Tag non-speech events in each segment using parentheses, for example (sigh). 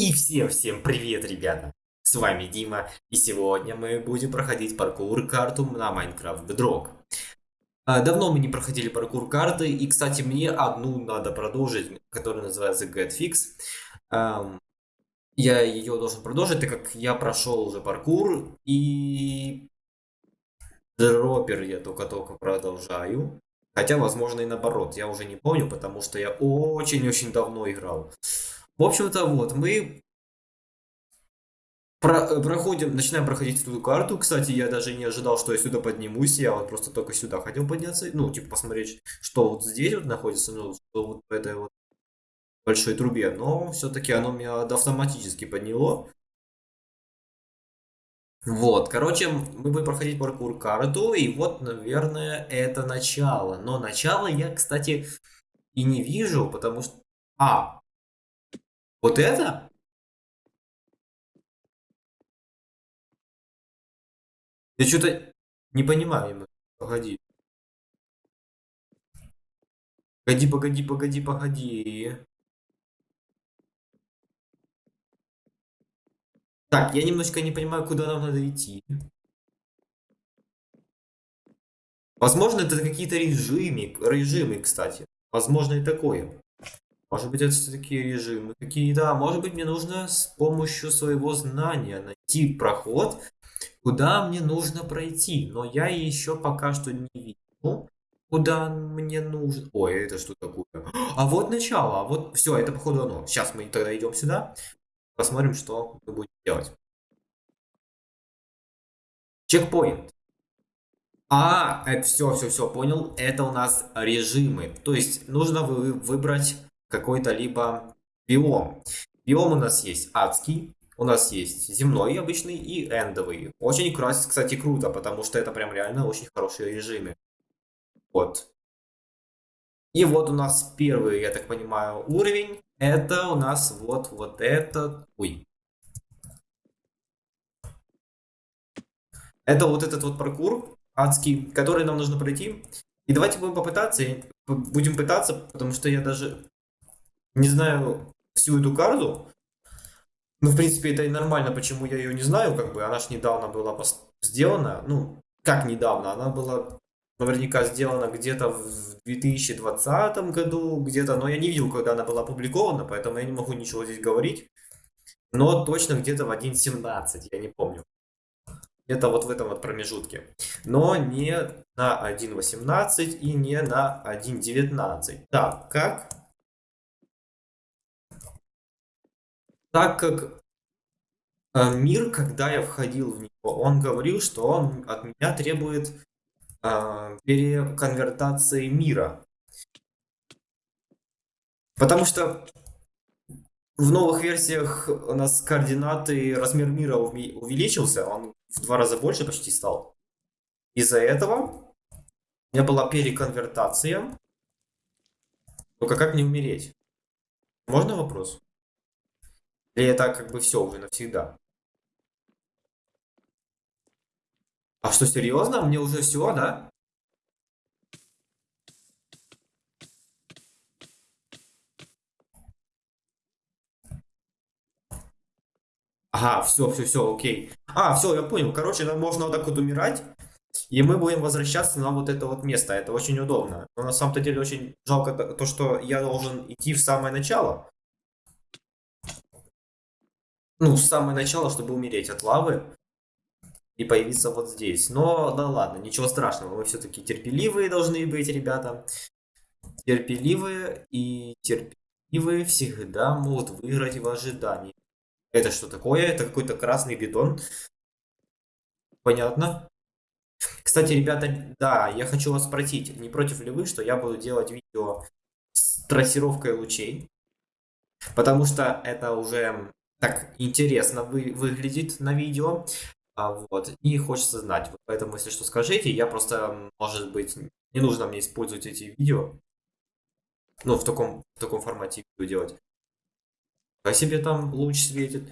И всем-всем привет, ребята! С вами Дима, и сегодня мы будем проходить паркур-карту на Minecraft Bedrock. А, давно мы не проходили паркур-карты, и, кстати, мне одну надо продолжить, которая называется GetFix. Я ее должен продолжить, так как я прошел уже паркур, и дропер я только-только продолжаю. Хотя, возможно, и наоборот, я уже не помню, потому что я очень-очень давно играл. В общем-то, вот, мы про проходим, начинаем проходить эту карту. Кстати, я даже не ожидал, что я сюда поднимусь. Я вот просто только сюда хотел подняться. Ну, типа, посмотреть, что вот здесь вот находится, ну, что вот в этой вот большой трубе. Но все-таки оно меня автоматически подняло. Вот, короче, мы будем проходить паркур карту, и вот, наверное, это начало. Но начало я, кстати, и не вижу, потому что... А, вот это? Я что-то не понимаю. Погоди. Погоди, погоди, погоди, погоди. Так, я немножко не понимаю, куда нам надо идти. Возможно, это какие-то режимы, режимы, кстати. Возможно, и такое. Может быть, это все-таки режимы какие-то. А может быть, мне нужно с помощью своего знания найти проход, куда мне нужно пройти. Но я еще пока что не вижу, куда мне нужно. Ой, это что такое? А вот начало. А вот все, это походу оно. Сейчас мы тогда идем сюда. Посмотрим, что мы будем делать. Чекпоинт. А, это все, все, все, понял. Это у нас режимы. То есть нужно вы, выбрать какой-то либо биом. Биом у нас есть адский, у нас есть земной обычный и эндовый. Очень, кстати, круто, потому что это прям реально очень хорошие режимы. Вот. И вот у нас первый, я так понимаю, уровень. Это у нас вот, вот этот... Ой. Это вот этот вот паркур адский, который нам нужно пройти. И давайте будем попытаться, будем пытаться, потому что я даже не знаю всю эту карту. Ну, в принципе, это и нормально, почему я ее не знаю, как бы, она ж недавно была сделана, ну, как недавно, она была наверняка сделана где-то в 2020 году, где-то, но я не видел, когда она была опубликована, поэтому я не могу ничего здесь говорить. Но точно где-то в 1.17, я не помню. Это вот в этом вот промежутке. Но не на 1.18 и не на 1.19. Так, как так как э, мир, когда я входил в него, он говорил, что он от меня требует э, переконвертации мира. Потому что в новых версиях у нас координаты размер мира увеличился, он в два раза больше почти стал. Из-за этого у меня была переконвертация. Только как не умереть? Можно вопрос? Или это как бы все уже навсегда? А что, серьезно? Мне уже все, да? Ага, все, все, все, окей. А, все, я понял. Короче, нам можно вот так вот умирать, и мы будем возвращаться на вот это вот место. Это очень удобно. Но на самом-то деле очень жалко то, что я должен идти в самое начало. Ну, с самого начала, чтобы умереть от лавы и появиться вот здесь. Но, да ладно, ничего страшного. Мы все-таки терпеливые должны быть, ребята. Терпеливые и терпеливые всегда могут выиграть в ожидании. Это что такое? Это какой-то красный бетон. Понятно. Кстати, ребята, да, я хочу вас спросить, не против ли вы, что я буду делать видео с трассировкой лучей? Потому что это уже так интересно вы, выглядит на видео. А, вот, и хочется знать. Вот, поэтому, если что, скажите. Я просто, может быть, не нужно мне использовать эти видео. Ну, в таком, в таком формате видео делать. Как себе там луч светит.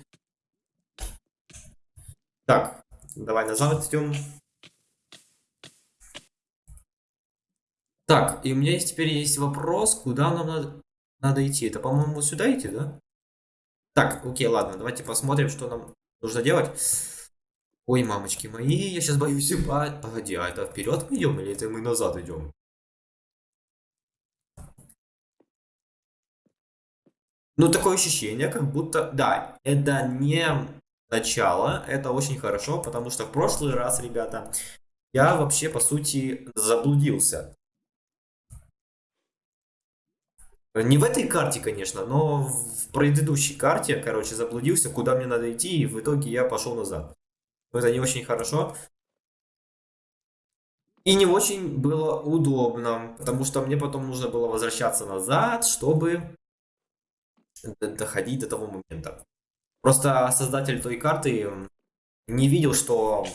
Так, давай назад идем. Так, и у меня есть, теперь есть вопрос, куда нам надо, надо идти. Это, по-моему, сюда идти, да? Так, окей, ладно, давайте посмотрим, что нам нужно делать. Ой, мамочки мои, я сейчас боюсь упасть. Погоди, а это вперед мы идем или это мы назад идем? Ну, такое ощущение, как будто... Да, это не начало, это очень хорошо, потому что в прошлый раз, ребята, я вообще, по сути, заблудился. Не в этой карте, конечно, но в предыдущей карте, короче, заблудился, куда мне надо идти, и в итоге я пошел назад. Это не очень хорошо. И не очень было удобно, потому что мне потом нужно было возвращаться назад, чтобы доходить до того момента. Просто создатель той карты не видел, что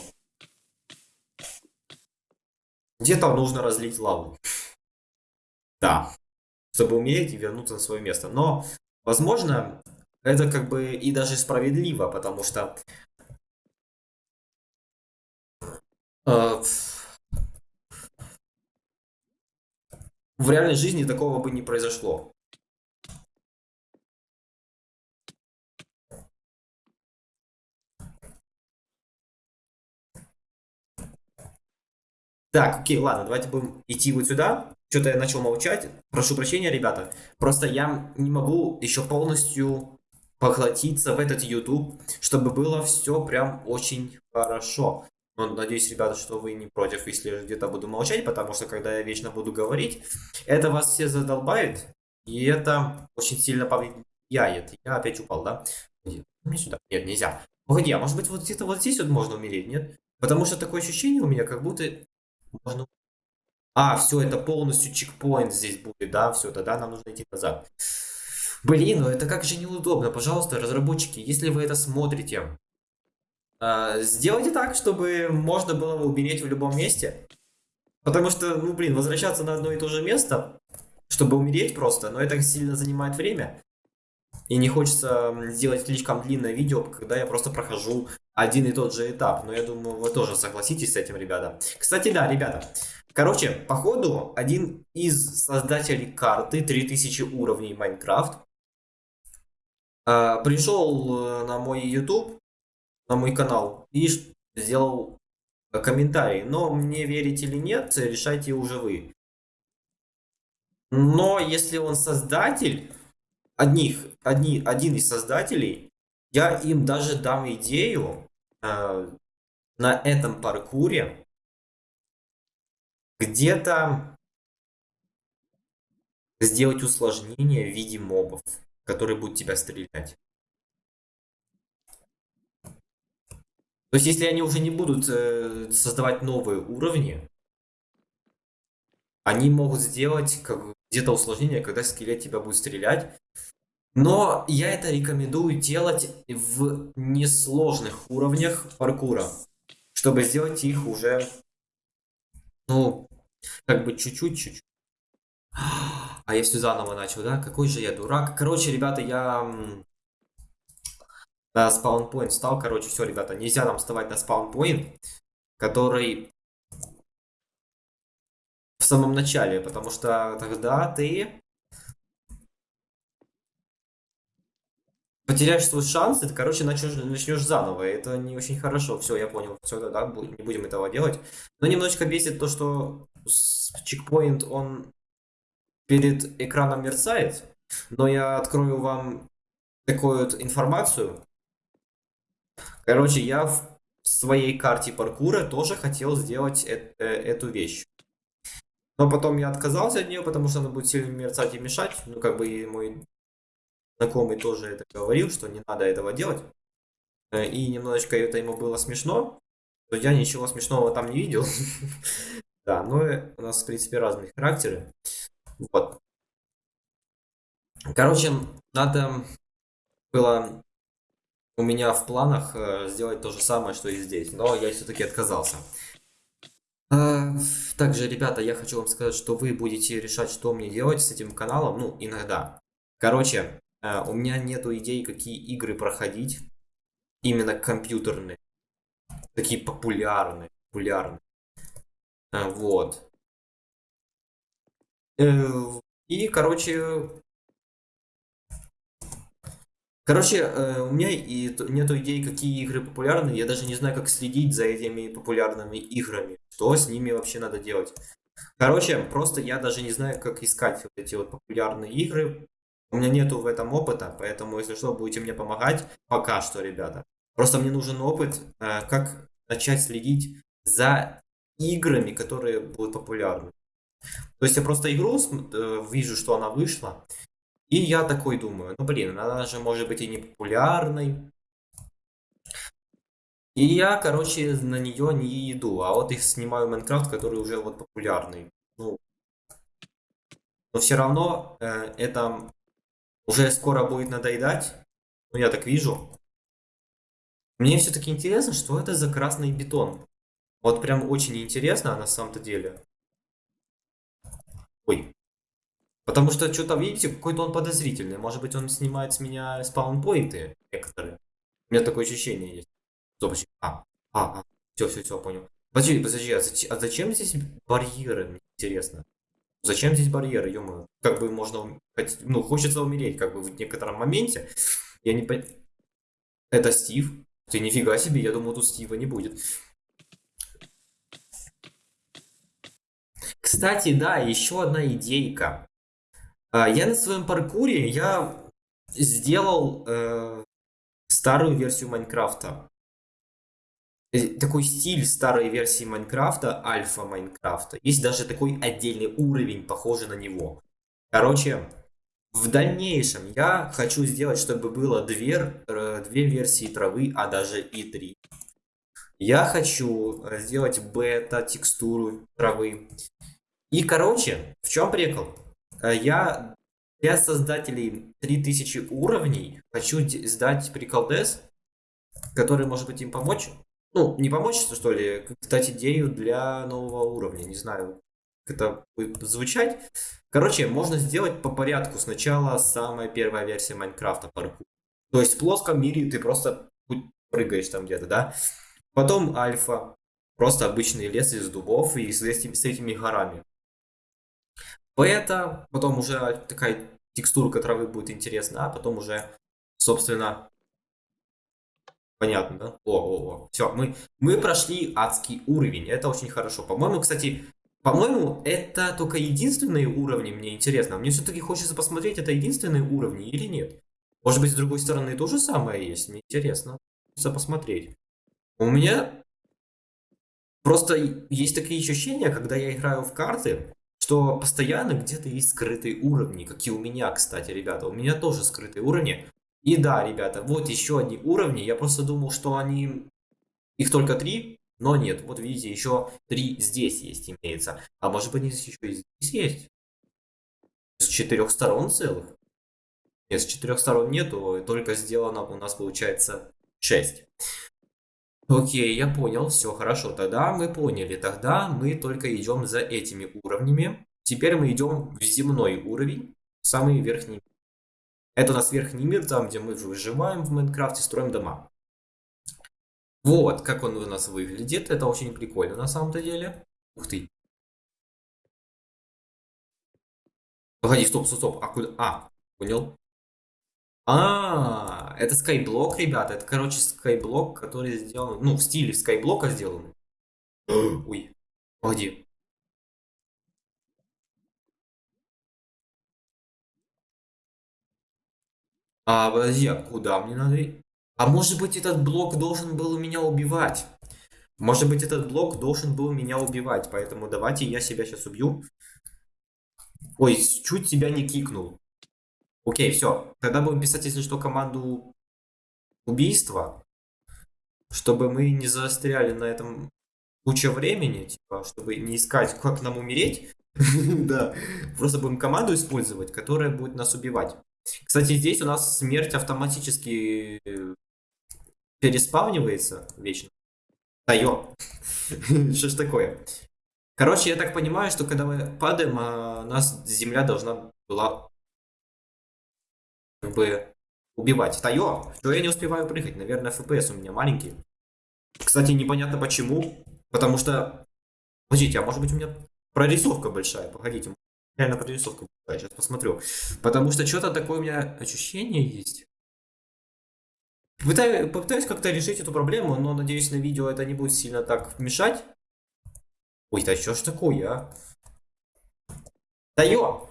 где-то нужно разлить лаву. Да. Чтобы умереть и вернуться на свое место. Но, возможно, это как бы и даже справедливо, потому что э, в реальной жизни такого бы не произошло. Так, окей, ладно, давайте будем идти вот сюда. Что-то я начал молчать. Прошу прощения, ребята. Просто я не могу еще полностью поглотиться в этот YouTube, чтобы было все прям очень хорошо. Но надеюсь, ребята, что вы не против, если где-то буду молчать, потому что когда я вечно буду говорить, это вас все задолбает, и это очень сильно повлияет. Я опять упал, да? Мне сюда. Нет, нельзя. Погоди, а может быть вот где-то вот здесь вот можно умереть, нет? Потому что такое ощущение у меня, как будто можно... А, все, это полностью чекпоинт здесь будет, да, все, тогда нам нужно идти назад. Блин, ну это как же неудобно. Пожалуйста, разработчики, если вы это смотрите, э, сделайте так, чтобы можно было умереть в любом месте. Потому что, ну блин, возвращаться на одно и то же место, чтобы умереть просто, но это сильно занимает время. И не хочется сделать слишком длинное видео, когда я просто прохожу один и тот же этап. Но я думаю, вы тоже согласитесь с этим, ребята. Кстати, да, ребята. Короче, походу, один из создателей карты 3000 уровней Майнкрафт э, пришел э, на мой YouTube, на мой канал и сделал комментарий. Но мне верить или нет, решайте уже вы. Но если он создатель, одних, одни, один из создателей, я им даже дам идею э, на этом паркуре где-то сделать усложнение в виде мобов, которые будут тебя стрелять. То есть, если они уже не будут э, создавать новые уровни, они могут сделать где-то усложнение, когда скелет тебя будет стрелять, но я это рекомендую делать в несложных уровнях паркура, чтобы сделать их уже, ну, как бы чуть-чуть, чуть-чуть. А я все заново начал, да? Какой же я дурак. Короче, ребята, я на спаунпоинт встал. Короче, все, ребята, нельзя нам вставать на спаунпоинт, который в самом начале, потому что тогда ты потеряешь свой шанс, и короче, начнешь, начнешь заново. Это не очень хорошо. Все, я понял. Все, да, да, не будем этого делать. Но немножечко бесит то, что чекпоинт, он перед экраном мерцает. Но я открою вам такую вот информацию. Короче, я в своей карте паркура тоже хотел сделать э э эту вещь. Но потом я отказался от нее, потому что она будет сильно мерцать и мешать. Ну, как бы и мой знакомый тоже это говорил, что не надо этого делать. Э, и немножечко это ему было смешно. Но я ничего смешного там не видел. (laughs) Да, но у нас, в принципе, разные характеры. Вот. Короче, надо было у меня в планах э, сделать то же самое, что и здесь. Но я все-таки отказался. Также, ребята, я хочу вам сказать, что вы будете решать, что мне делать с этим каналом. Ну, иногда. Короче, у меня нету идей, какие игры проходить. Именно компьютерные. Такие популярные. Популярные. А, вот. Э, и, короче, Короче, э, у меня и нету идей, какие игры популярны. Я даже не знаю, как следить за этими популярными играми. Что с ними вообще надо делать. Короче, просто я даже не знаю, как искать вот эти вот популярные игры. У меня нету в этом опыта, поэтому, если что, будете мне помогать. Пока что, ребята. Просто мне нужен опыт, э, как начать следить за играми, которые будут популярны. То есть я просто игру э, вижу, что она вышла, и я такой думаю, ну блин, она же может быть и не популярной. И я, короче, на нее не иду, а вот их снимаю Майнкрафт, который уже вот популярный. Ну, но все равно э, это уже скоро будет надоедать. Ну, я так вижу. Мне все-таки интересно, что это за красный бетон. Вот прям очень интересно на самом-то деле. Ой. Потому что что-то, видите, какой-то он подозрительный. Может быть, он снимает с меня спаунпоинты некоторые. У меня такое ощущение есть. Стоп. А, а, а. Все, все, все, понял. Подожди, подожди, а, зач- а зачем здесь барьеры, мне интересно? Зачем здесь барьеры, ё Как бы можно, ну, хочется умереть, как бы в некотором моменте. Я не пон- Это Стив? Ты нифига себе, я думал, тут Стива не будет. Кстати, да, еще одна идейка. А, Я на своем паркуре, я сделал э, старую версию Майнкрафта. Э, Такой стиль старой версии Майнкрафта, альфа Майнкрафта. Есть даже такой отдельный уровень, похожий на него. Короче, в дальнейшем я хочу сделать, чтобы было две, э, две версии травы, а даже и три. Я хочу э, сделать бета-текстуру травы. И, короче, в чем прикол? Я для создателей 3000 уровней хочу сдать приколдес, который может быть им помочь. Ну, не помочь, что ли, дать идею для нового уровня. Не знаю, как это будет звучать. Короче, можно сделать по порядку. Сначала самая первая версия Майнкрафта паркур. То есть в плоском мире ты просто прыгаешь там где-то, да? Потом альфа. Просто обычный лес из дубов и с этими, с этими горами. Бета, потом уже такая текстурка травы будет интересна, а потом уже, собственно, понятно, да? О, о, о. Все, мы, мы прошли адский уровень. Это очень хорошо. По-моему, кстати, по-моему, это только единственные уровни, мне интересно. Мне все-таки хочется посмотреть, это единственные уровни или нет. Может быть, с другой стороны то же самое есть. Мне интересно. Хочется посмотреть. У меня просто есть такие ощущения, когда я играю в карты, что постоянно где-то есть скрытые уровни, как и у меня, кстати, ребята. У меня тоже скрытые уровни. И да, ребята, вот еще одни уровни. Я просто думал, что они... Их только три, но нет. Вот видите, еще три здесь есть, имеется. А может быть, здесь еще и здесь есть? С четырех сторон целых? Нет, с четырех сторон нету, только сделано у нас получается 6. Окей, я понял, все хорошо. Тогда мы поняли. Тогда мы только идем за этими уровнями. Теперь мы идем в земной уровень, самый верхний. Это у нас верхний мир, там, где мы выживаем в Майнкрафте, строим дома. Вот, как он у нас выглядит. Это очень прикольно на самом-то деле. Ух ты. Погоди, стоп, стоп, стоп. А куда? А, понял. А, это скайблок, ребята. Это, короче, скайблок, который сделан, ну, в стиле скайблока сделан. (gasps) Ой, погоди. А, подожди, а куда мне надо? А может быть, этот блок должен был меня убивать? Может быть, этот блок должен был меня убивать, поэтому давайте я себя сейчас убью. Ой, чуть тебя не кикнул. Окей, все. Тогда будем писать, если что, команду убийства, чтобы мы не застряли на этом куча времени, типа, чтобы не искать, как нам умереть. (laughs) Да, просто будем команду использовать, которая будет нас убивать. Кстати, здесь у нас смерть автоматически э, переспавнивается вечно. Да ё. (laughs) Что ж такое? Короче, я так понимаю, что когда мы падаем, а, нас земля должна была как бы убивать. Да ё, что я не успеваю прыгать? Наверное, FPS у меня маленький. Кстати, непонятно почему. Потому что... Подождите, а может быть у меня прорисовка большая? Погодите, реально прорисовка большая, сейчас посмотрю. Потому что что-то такое у меня ощущение есть. Пытаюсь, попытаюсь как-то решить эту проблему, но надеюсь на видео это не будет сильно так мешать. Ой, да что ж такое, а? Да ё!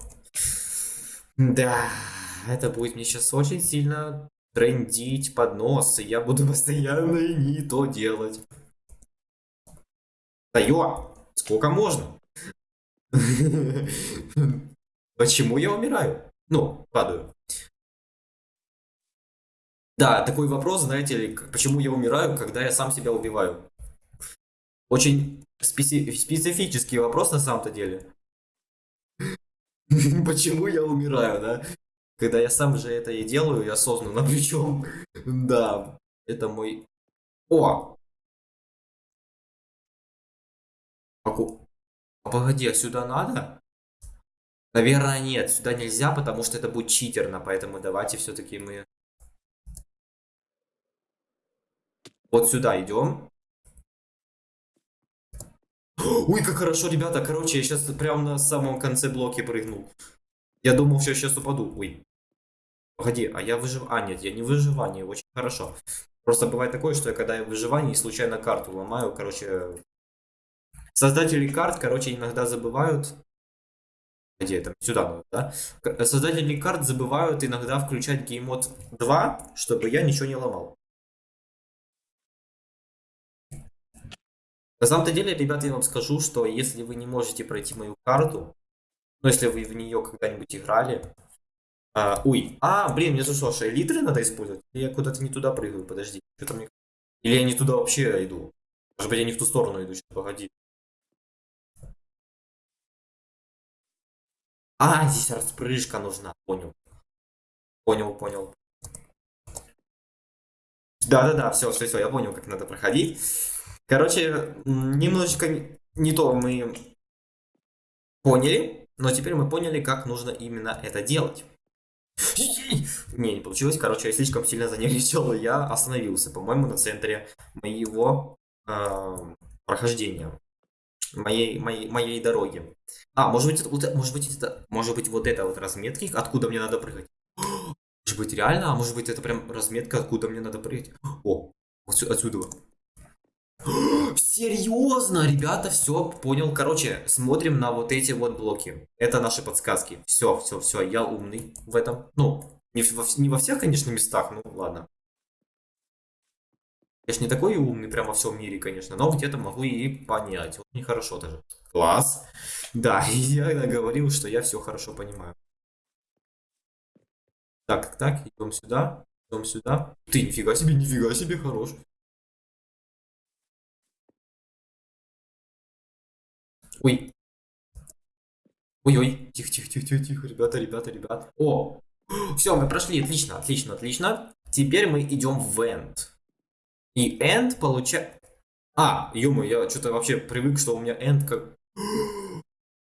Да, это будет мне сейчас очень сильно трендить под нос, и я буду (laughs) постоянно не то делать. Да ё! Сколько можно? (laughs) Почему я умираю? Ну, падаю. Да, такой вопрос, знаете ли, почему я умираю, когда я сам себя убиваю? Очень специ специфический вопрос на самом-то деле. (laughs) Почему я умираю, да? Когда я сам же это и делаю, я осознанно (laughs) причем. Да, это мой... О! Аку... Погоди, а сюда надо? Наверное, нет, сюда нельзя, потому что это будет читерно, поэтому давайте все-таки мы... Вот сюда идем. Ой, как хорошо, ребята. Короче, я сейчас прямо на самом конце блоки прыгнул. Я думал, что сейчас упаду. Ой. Погоди, а я выжив... А, нет, я не выживание. Очень хорошо. Просто бывает такое, что я когда я в выживании случайно карту ломаю, короче... Создатели карт, короче, иногда забывают... Где это? Сюда надо, да? Создатели карт забывают иногда включать геймод 2, чтобы я ничего не ломал. На самом-то деле, ребята, я вам скажу, что если вы не можете пройти мою карту, ну, если вы в нее когда-нибудь играли, а, ой, а, блин, мне тут что, литры надо использовать? Я куда-то не туда прыгаю, подожди, что-то. Или я не туда вообще иду? Может быть, я не в ту сторону иду, сейчас, погоди. А, здесь распрыжка нужна, понял. Понял, понял. Да-да-да, все, все, все, я понял, как надо проходить. Короче, немножечко не то мы поняли, но теперь мы поняли, как нужно именно это делать. Не, не получилось. Короче, я слишком сильно занервничал, (laughs) я остановился, по-моему, на центре моего э, прохождения. Моей, моей, моей дороги. А, может быть, это, может быть, это, может быть, вот это вот разметки, откуда мне надо прыгать. (gasps) Может быть, реально? А может быть, это прям разметка, откуда мне надо прыгать? (gasps) О, отсюда. (gasps) Серьезно, ребята, все, понял. Короче, смотрим на вот эти вот блоки. Это наши подсказки. Все, все, все, я умный в этом. Ну, не во, не во всех, конечно, местах, ну ладно. Я ж не такой умный прямо во всем мире, конечно, но где-то могу и понять. Вот нехорошо даже. Класс. Да, (laughs) я говорил, что я все хорошо понимаю. Так, так, идем сюда, идем сюда. Ты, нифига себе, нифига себе, хорош. Ой. Ой-ой. Тихо, тихо, тихо, тихо, тихо, ребята, ребята, ребята. О! (gasps) Все, мы прошли. Отлично, отлично, отлично. Теперь мы идем в end. И end получает... А, ё я что-то вообще привык, что у меня end как... (gasps)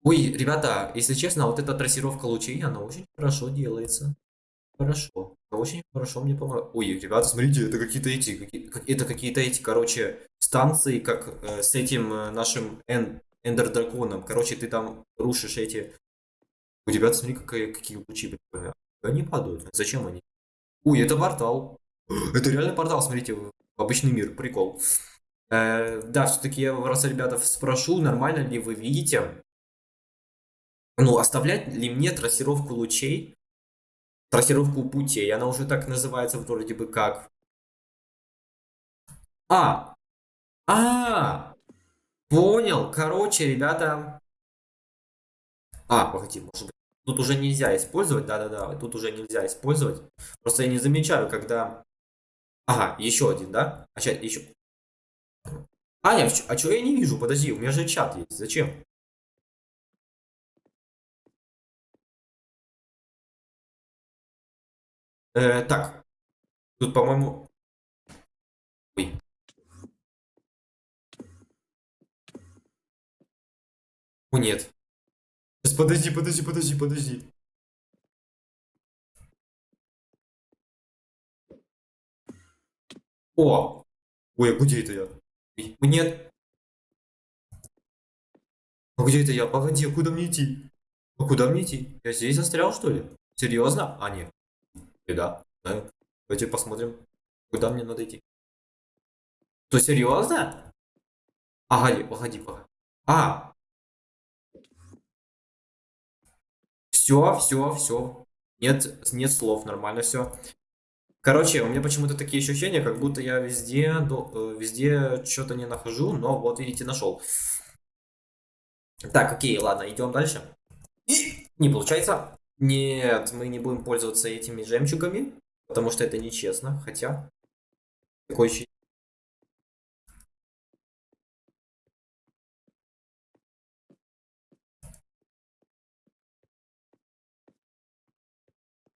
Ой, ребята, если честно, вот эта трассировка лучей, она очень хорошо делается. Хорошо. Очень хорошо мне помогает. Ой, ребята, смотрите, это какие-то эти, какие, это какие-то эти, короче, станции, как э, с этим э, нашим N Эндер драконом. Короче, ты там рушишь эти... У тебя, смотри, какие, какие лучи. Они падают. Зачем они? Ой, это портал. (gasps) Это реально портал, смотрите, обычный мир. Прикол. Э, да, все-таки я вас, ребята, спрошу, нормально ли вы видите, ну, оставлять ли мне трассировку лучей, трассировку путей, она уже так называется вроде бы как. А! А! Понял. Короче, ребята... А, погоди, может быть... Тут уже нельзя использовать, да-да-да, тут уже нельзя использовать. Просто я не замечаю, когда... Ага, еще один, да? А сейчас еще... Аня, а что я не вижу? Подожди, у меня же чат есть. Зачем? Э, так. Тут, по-моему... Ой. О, нет. Сейчас, подожди, подожди, подожди, подожди. О! Ой, а где это я? Нет. А где это я? Погоди, а куда мне идти? А куда мне идти? Я здесь застрял, что ли? Серьезно? А, нет. Да. да. Давайте посмотрим. Куда мне надо идти? То серьезно? Ага, погоди, погоди. А! Все, все, все. Нет, нет слов, нормально все. Короче, у меня почему-то такие ощущения, как будто я везде, э, везде что-то не нахожу, но вот видите, нашел. Так, окей, ладно, идем дальше. И не получается. Нет, мы не будем пользоваться этими жемчугами, потому что это нечестно, хотя... Такой ощущение.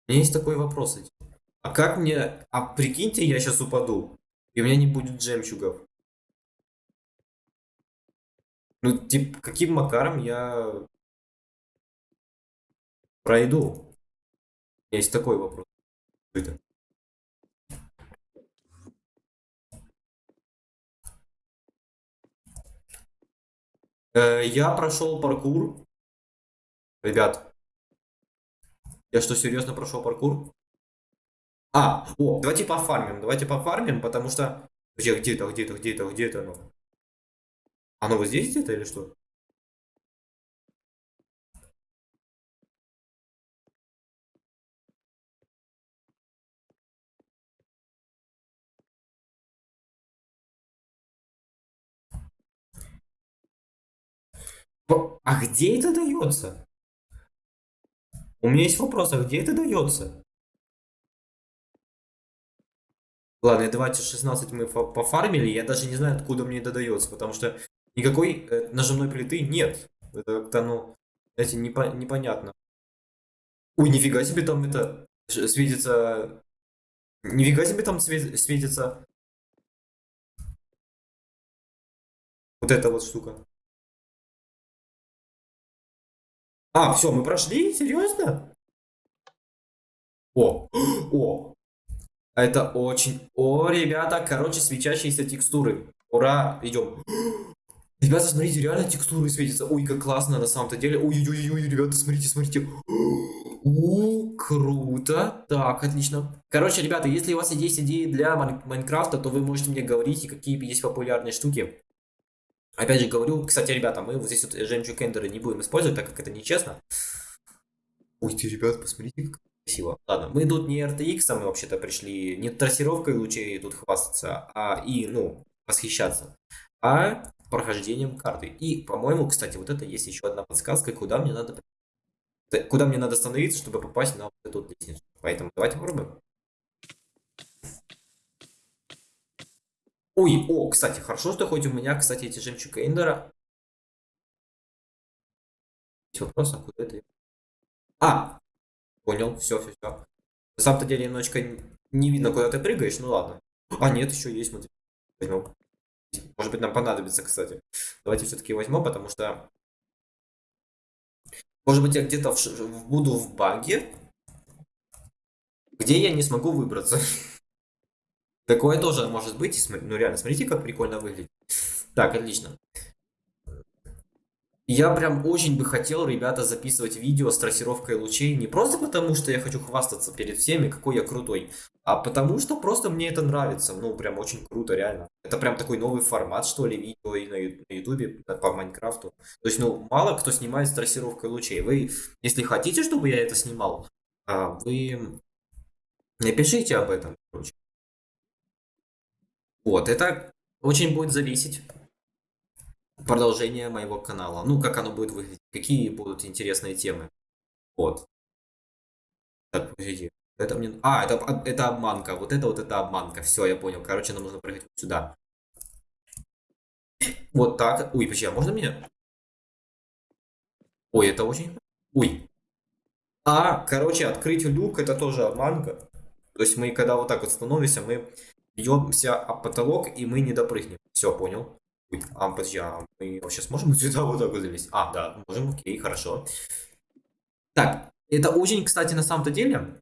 У меня есть такой вопрос. А как мне... А прикиньте, я сейчас упаду, и у меня не будет жемчугов. Ну, типа, каким макаром я пройду? Есть такой вопрос. Это. Э, я прошел паркур. Ребят, я что, серьезно прошел паркур? А, о, давайте пофармим, давайте пофармим, потому что... Где, где-то, где-то, где-то, где-то оно? Оно вот здесь где-то или что? А где это дается? У меня есть вопрос, а где это дается? Ладно, давайте 16 мы пофармили, я даже не знаю, откуда мне это дается, потому что никакой э, нажимной плиты нет. Это как-то, ну, знаете, непо непонятно. Ой, нифига себе там это светится... Нифига себе там свет светится... Вот эта вот штука. А, все, мы прошли? Серьезно? О, (gasps) о, это очень... О, ребята, короче, свечащиеся текстуры. Ура, идем. (gasps) Ребята, смотрите, реально текстуры светятся. Ой, как классно на самом-то деле. Ой-ой-ой, ребята, смотрите, смотрите. (gasps) О, круто. Так, отлично. Короче, ребята, если у вас есть идеи для Майнкрафта, то вы можете мне говорить, какие есть популярные штуки. Опять же говорю, кстати, ребята, мы вот здесь вот жемчуг эндеры не будем использовать, так как это нечестно. Ой, ты, ребят, посмотрите, как Красиво. Ладно, мы тут не RTX, а мы вообще-то пришли не трассировкой лучей тут хвастаться, а и, ну, восхищаться, а прохождением карты. И, по-моему, кстати, вот это есть еще одна подсказка, куда мне надо куда мне надо остановиться, чтобы попасть на вот эту лестницу. Поэтому давайте попробуем. Ой, о, кстати, хорошо, что хоть у меня, кстати, эти жемчуга Эндера. Есть вопрос, а куда это? А, Понял, все, все, все. На самом-то деле немножечко не видно, куда ты прыгаешь, ну ладно. А, нет, еще есть, смотри. Возьмем. Может быть, нам понадобится, кстати. Давайте все-таки возьмем, потому что... Может быть, я где-то в... буду в баге, где я не смогу выбраться. Такое тоже может быть. Ну реально, смотрите, как прикольно выглядит. Так, отлично. Я прям очень бы хотел, ребята, записывать видео с трассировкой лучей не просто потому, что я хочу хвастаться перед всеми, какой я крутой, а потому что просто мне это нравится. Ну, прям очень круто, реально. Это прям такой новый формат, что ли, видео и на ютубе по Майнкрафту. То есть, ну, мало кто снимает с трассировкой лучей. Вы, если хотите, чтобы я это снимал, а, вы напишите об этом, короче. Вот, это очень будет зависеть продолжение моего канала. Ну, как оно будет выглядеть, какие будут интересные темы. Вот. Так, подожди. Это мне... А, это, это обманка. Вот это вот это обманка. Все, я понял. Короче, нам нужно вот сюда. Вот так. Ой, подожди, а можно меня? Ой, это очень... Ой. А, короче, открыть люк это тоже обманка. То есть мы, когда вот так вот становимся, мы бьемся об потолок и мы не допрыгнем. Все, понял. А, подожди, а мы вообще сможем (laughs) сюда вот так вот залезть? А, да, можем, окей, хорошо. Так, это очень, кстати, на самом-то деле,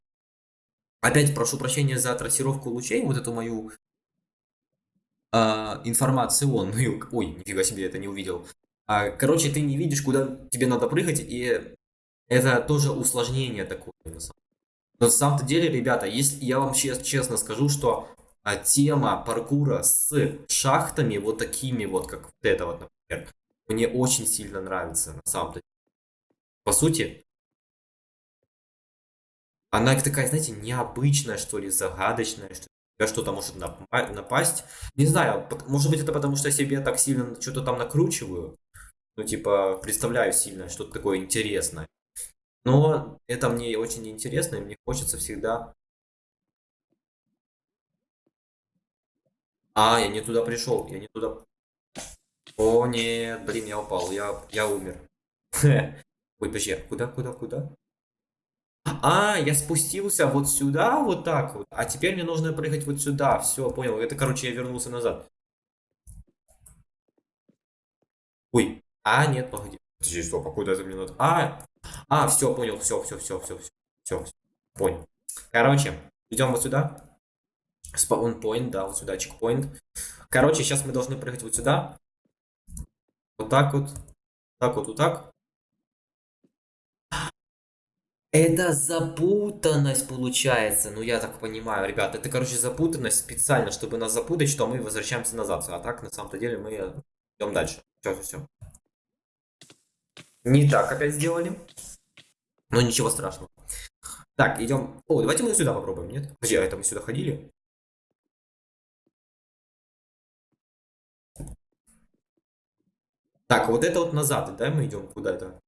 опять прошу прощения за трассировку лучей, вот эту мою э, информационную, (laughs) ой, нифига себе, это не увидел. А, короче, ты не видишь, куда тебе надо прыгать, и это тоже усложнение такое. На самом, на самом деле, ребята, если я вам честно скажу, что а, тема паркура с шахтами вот такими вот, как вот это вот, например, мне очень сильно нравится на самом деле. По сути, она такая, знаете, необычная, что ли, загадочная, что тебя что-то может напасть. Не знаю, может быть это потому, что я себе так сильно что-то там накручиваю. Ну, типа, представляю сильно что-то такое интересное. Но это мне очень интересно, и мне хочется всегда... А, я не туда пришел, я не туда... О, нет, блин, я упал, я, я умер. (laughs) Ой, подожди, куда, куда, куда? А, я спустился вот сюда, вот так вот. А теперь мне нужно проехать вот сюда. Все, понял. Это, короче, я вернулся назад. Ой. А, нет, погоди. Подожди, стоп, а куда это мне надо? А, а, все, понял. Все, все, все, все, все. Все, понял. Короче, идем вот сюда. Спаунпоинт, да, вот сюда, чекпоинт. Короче, сейчас мы должны проехать вот сюда. Вот так вот. Так вот, вот так. Это запутанность получается, ну я так понимаю, ребят, это, короче, запутанность специально, чтобы нас запутать, что мы возвращаемся назад, а так, на самом-то деле, мы идем дальше. Все, все, все. Не так опять сделали, но ничего страшного. Так, идем. О, давайте мы сюда попробуем, нет? А это мы сюда ходили? Так, вот это вот назад, да, мы идем куда-то?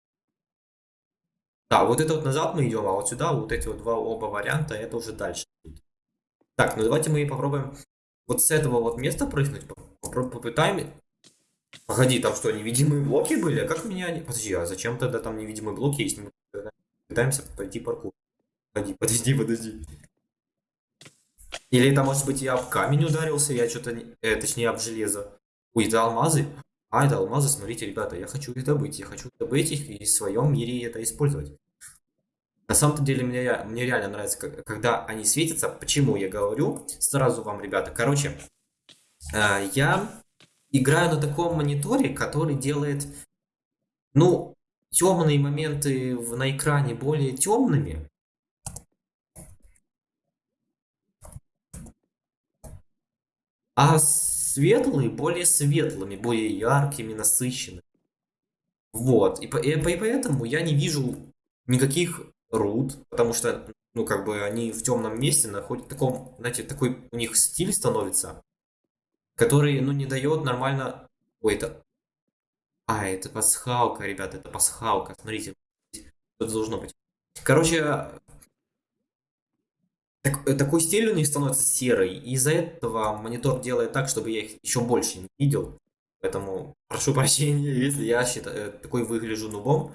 Да, вот это вот назад мы идем, а вот сюда вот эти вот два оба варианта, это уже дальше. Так, ну давайте мы попробуем вот с этого вот места прыгнуть. Попытаем. Погоди, там что, невидимые блоки были? А как меня... Подожди, а зачем тогда там невидимые блоки, если мы пытаемся пройти паркур? Подожди, подожди, подожди. Или это, может быть, я об камень ударился, я что-то... Э, точнее, об железо. Ой, это алмазы? А, это алмазы, смотрите, ребята, я хочу их добыть. Я хочу добыть их и в своем мире это использовать. На самом-то деле мне, мне реально нравится, когда они светятся. Почему я говорю? Сразу вам, ребята. Короче, э, я играю на таком мониторе, который делает, ну, темные моменты на экране более темными. А светлые более светлыми, более яркими, насыщенными. Вот, и, и, и поэтому я не вижу никаких руд, потому что, ну, как бы они в темном месте находят, таком, знаете, такой у них стиль становится, который, ну, не дает нормально... Ой, это... А, это пасхалка, ребята, это пасхалка, смотрите, это должно быть. Короче, так, такой стиль у них становится серый, и из-за этого монитор делает так, чтобы я их еще больше не видел. Поэтому прошу прощения, (laughs) если я считаю, э, такой выгляжу нубом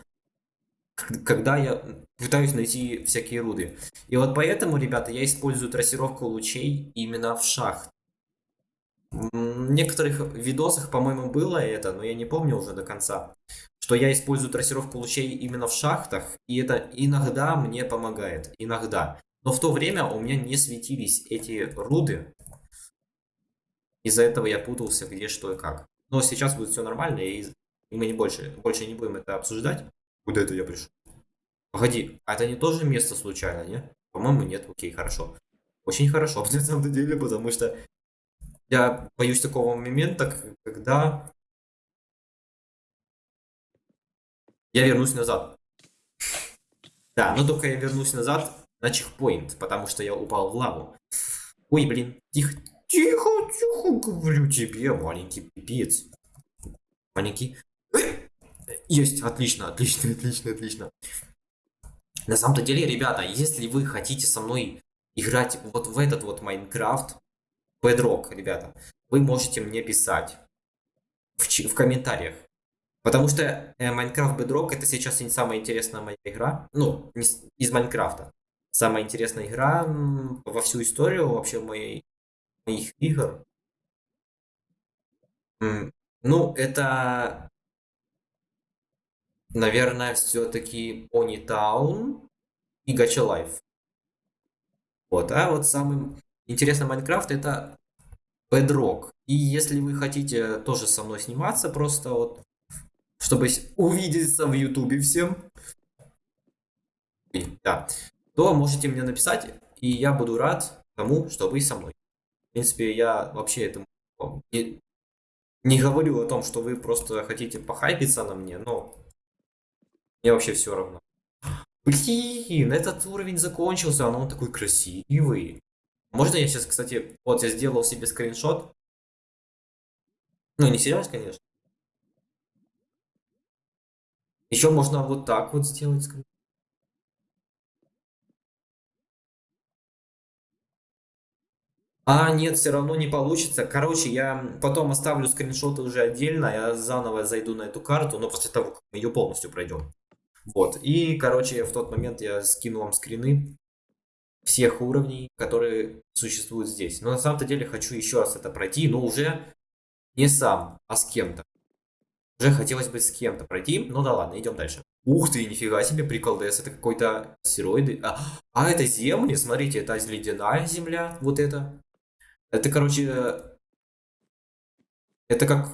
когда я пытаюсь найти всякие руды. И вот поэтому, ребята, я использую трассировку лучей именно в шахт. В некоторых видосах, по-моему, было это, но я не помню уже до конца, что я использую трассировку лучей именно в шахтах, и это иногда мне помогает, иногда. Но в то время у меня не светились эти руды, из-за этого я путался где, что и как. Но сейчас будет все нормально, и мы не больше, больше не будем это обсуждать. Куда это я пришел? Погоди, а это не тоже место случайно, не? По-моему, нет. Окей, хорошо. Очень хорошо, (laughs) на самом деле, потому что я боюсь такого момента, когда я вернусь назад. Да, но только я вернусь назад на чекпоинт, потому что я упал в лаву. Ой, блин, тихо, тихо, тихо, говорю тебе, маленький пипец. Маленький есть, отлично, отлично, отлично, отлично. На самом-то деле, ребята, если вы хотите со мной играть вот в этот вот Майнкрафт, Bedrock, ребята, вы можете мне писать в, в комментариях. Потому что э, Майнкрафт Bedrock это сейчас не самая интересная моя игра. Ну, из Майнкрафта. Самая интересная игра во всю историю вообще моей, моих игр. Ну, это Наверное, все-таки Pony Town и Gacha Life. Вот, а вот самый интересный Майнкрафт это Bedrock. И если вы хотите тоже со мной сниматься, просто вот, чтобы увидеться в Ютубе всем, да, то можете мне написать, и я буду рад тому, что вы со мной. В принципе, я вообще этому не, не говорю о том, что вы просто хотите похайпиться на мне, но мне вообще все равно. Блин, этот уровень закончился, а он такой красивый. Можно я сейчас, кстати, вот я сделал себе скриншот. Ну, не сейчас, конечно. Еще можно вот так вот сделать скриншот. А, нет, все равно не получится. Короче, я потом оставлю скриншоты уже отдельно. Я заново зайду на эту карту, но после того, как мы ее полностью пройдем. Вот. И, короче, в тот момент я скину вам скрины всех уровней, которые существуют здесь. Но на самом-то деле хочу еще раз это пройти, но уже не сам, а с кем-то. Уже хотелось бы с кем-то пройти. Ну да ладно, идем дальше. Ух ты, нифига себе, приколдес. Это какой-то астероиды. А, а, это земли, смотрите, это ледяная земля. Вот это. Это, короче... Это как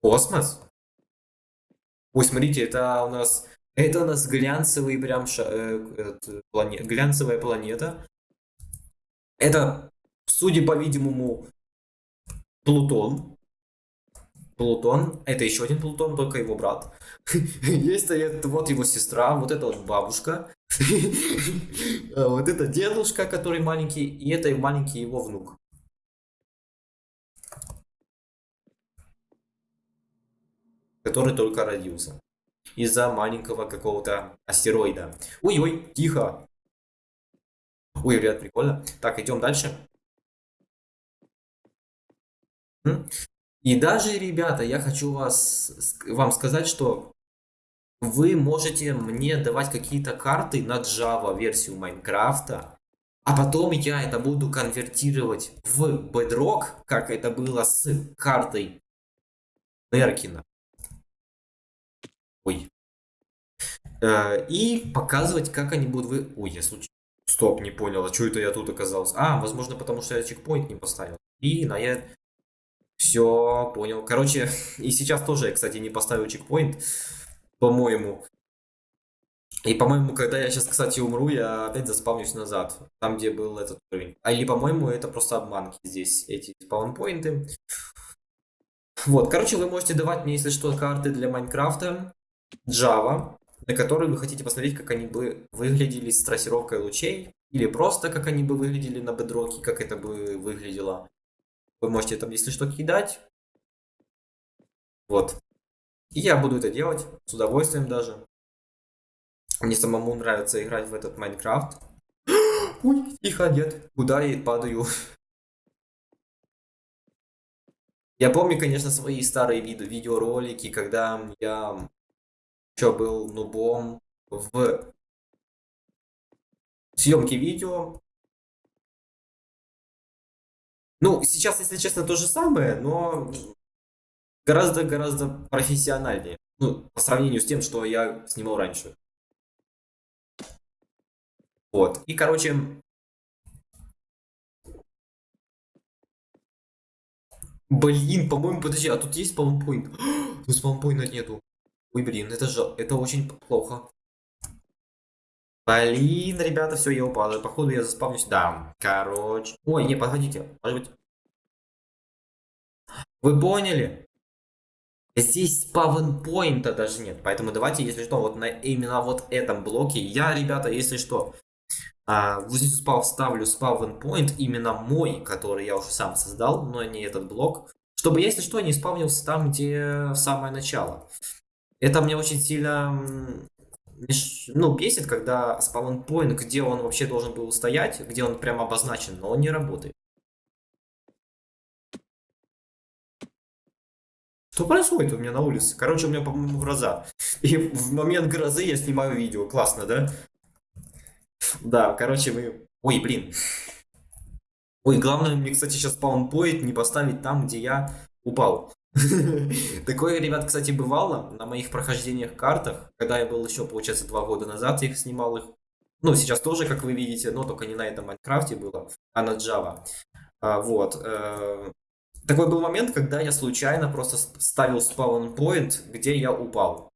Космос? Ой, смотрите, это у нас... Это у нас глянцевый прям ша... э, этот, планет, глянцевая планета. Это, судя по-видимому, Плутон. Плутон. Это еще один Плутон, только его брат. (laughs) Есть стоит вот его сестра, вот это вот бабушка. (laughs) Вот это дедушка, который маленький, и это маленький его внук. который только родился. Из-за маленького какого-то астероида. Ой-ой, тихо. Ой, ребят, прикольно. Так, идем дальше. И даже, ребята, я хочу вас, вам сказать, что вы можете мне давать какие-то карты на Java версию Майнкрафта, а потом я это буду конвертировать в Bedrock, как это было с картой Неркина. Ой. Э, и показывать, как они будут вы... Ой, я случайно... Стоп, не понял, а что это я тут оказался? А, возможно, потому что я чекпоинт не поставил. И на я... Все, понял. Короче, (laughs) и сейчас тоже я, кстати, не поставил чекпоинт, по-моему. И, по-моему, когда я сейчас, кстати, умру, я опять заспавнюсь назад. Там, где был этот уровень. А или, по-моему, это просто обманки здесь, эти спаунпоинты. Вот, короче, вы можете давать мне, если что, карты для Майнкрафта. Java, на которой вы хотите посмотреть, как они бы выглядели с трассировкой лучей, или просто как они бы выглядели на бедроке, как это бы выглядело. Вы можете там, если что, кидать. Вот. И я буду это делать с удовольствием даже. Мне самому нравится играть в этот Майнкрафт. (gasps) Ой, тихо, нет. Куда я падаю? (laughs) Я помню, конечно, свои старые видео, видеоролики, когда я еще был нубом в съемке видео. Ну, сейчас, если честно, то же самое, но гораздо-гораздо профессиональнее. Ну, по сравнению с тем, что я снимал раньше. Вот. И, короче... Блин, по-моему, подожди, а тут есть спаунпоинт? (gasps) Тут спаунпоинта нету. Ой, блин, это же, это очень плохо. Блин, ребята, все, я упал. Походу я заспавнюсь. Да, короче. Ой, не, подходите. Может быть... Вы поняли? Здесь спавн-поинта даже нет. Поэтому давайте, если что, вот на именно вот этом блоке, я, ребята, если что, а, вот здесь спав, ставлю спавн-поинт, именно мой, который я уже сам создал, но не этот блок, чтобы, если что, не спавнился там, где самое начало. Это мне очень сильно ну, бесит, когда спаунпоинт, где он вообще должен был стоять, где он прям обозначен, но он не работает. Что происходит у меня на улице? Короче, у меня, по-моему, гроза. И в момент грозы я снимаю видео. Классно, да? Да, короче, мы... Ой, блин. Ой, главное мне, кстати, сейчас спаунпоинт не поставить там, где я упал. (laughs) Такое, ребят, кстати, бывало на моих прохождениях картах, когда я был еще, получается, два года назад, я их снимал их. Ну, сейчас тоже, как вы видите, но только не на этом Майнкрафте было, а на Java. А, вот. Э, такой был момент, когда я случайно просто ставил спаун-поинт, где я упал.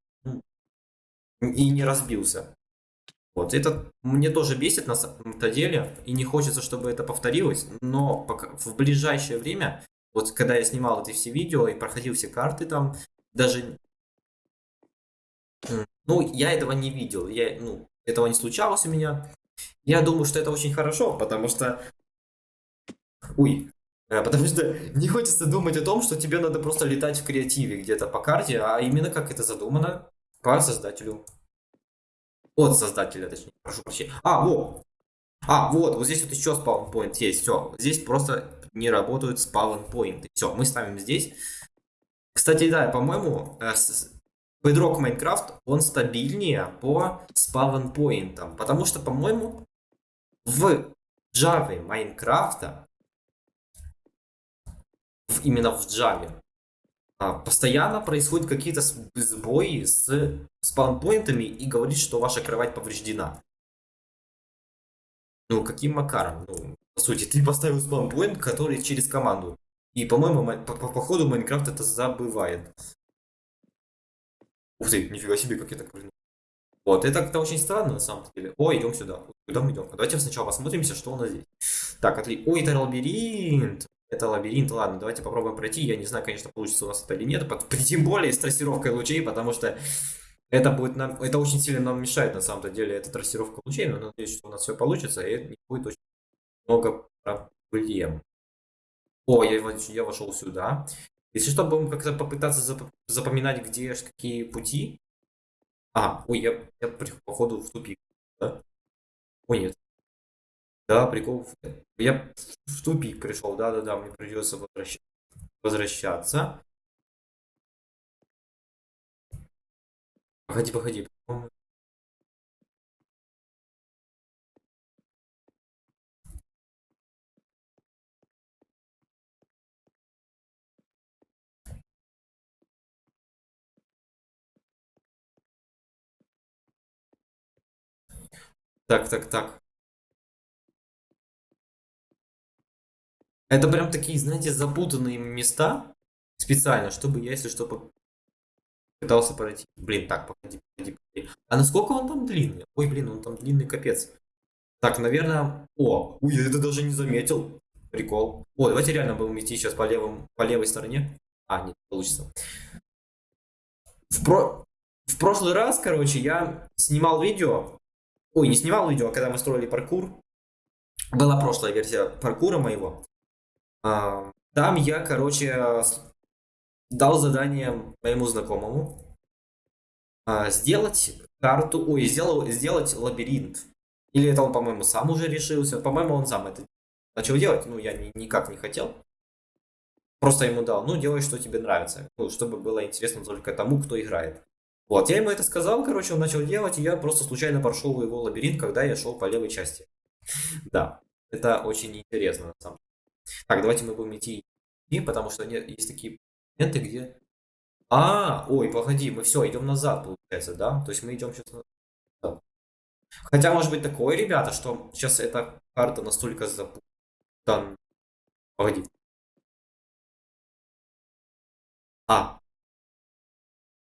И не разбился. Вот, это мне тоже бесит на самом-то деле, и не хочется, чтобы это повторилось, но пока, в ближайшее время, вот когда я снимал эти все видео и проходил все карты там, даже, ну, я этого не видел, я, ну, этого не случалось у меня. Я думаю, что это очень хорошо, потому что, ой, Потому что не хочется думать о том, что тебе надо просто летать в креативе где-то по карте, а именно как это задумано по создателю. От создателя, точнее, прошу прощения. А, вот. А, вот, вот здесь вот еще спаунпоинт есть. Все, здесь просто не работают спаунпоинты. Все, мы ставим здесь. Кстати, да, по-моему, э, Bedrock Minecraft, он стабильнее по спаунпоинтам. Потому что, по-моему, в Java Майнкрафта, именно в Java, а, постоянно происходят какие-то сбои с спаунпоинтами и говорит, что ваша кровать повреждена. Ну, каким макаром? Ну, по сути, ты поставил спаунпоинт, который через команду. И, по-моему, по, по, по ходу Майнкрафт это забывает. Ух ты, нифига себе, как я так прыгнул. Вот, это как-то очень странно на самом деле. О, идем сюда. Куда мы идем? Давайте сначала посмотримся, что у нас здесь. Так, отлично. Ой, это лабиринт. Это лабиринт, ладно, давайте попробуем пройти. Я не знаю, конечно, получится у нас это или нет. (laughs) Тем более с трассировкой лучей, потому что это будет нам, это очень сильно нам мешает на самом деле, эта трассировка лучей. Но надеюсь, что у нас все получится, и не будет очень много проблем. О, я, я вошел сюда. Если что, будем как-то попытаться зап запоминать, где какие пути. А, ой, я, я походу в тупик, да? Ой, нет. Да, прикол. Я в тупик пришел, да-да-да, мне придется возвращ... возвращаться. Погоди, погоди. Так, так, так. Это прям такие, знаете, запутанные места специально, чтобы я, если что, пытался пройти. Блин, так, погоди, погоди, погоди. А насколько он там длинный? Ой, блин, он там длинный капец. Так, наверное... О, ой, я это даже не заметил. Прикол. О, давайте реально будем идти сейчас по, левым, по левой стороне. А, нет, получится. В, про... в прошлый раз, короче, я снимал видео. Ой, не снимал видео, а когда мы строили паркур. Была прошлая версия паркура моего. Там я, короче, дал задание моему знакомому а, сделать карту, ой, сделал, сделать лабиринт. Или это он, по-моему, сам уже решился. По-моему, он сам это начал делать. Ну, я ни, никак не хотел. Просто ему дал, ну, делай, что тебе нравится. Ну, чтобы было интересно только тому, кто играет. Вот, я ему это сказал, короче, он начал делать, и я просто случайно прошел его лабиринт, когда я шел по левой части. (laughs) Да, это очень интересно, на самом деле. Так, давайте мы будем идти, потому что есть такие моменты, где... А, ой, погоди, мы все, идем назад, получается, да? То есть мы идем сейчас назад. Хотя, может быть, такое, ребята, что сейчас эта карта настолько запутана. Погоди. А.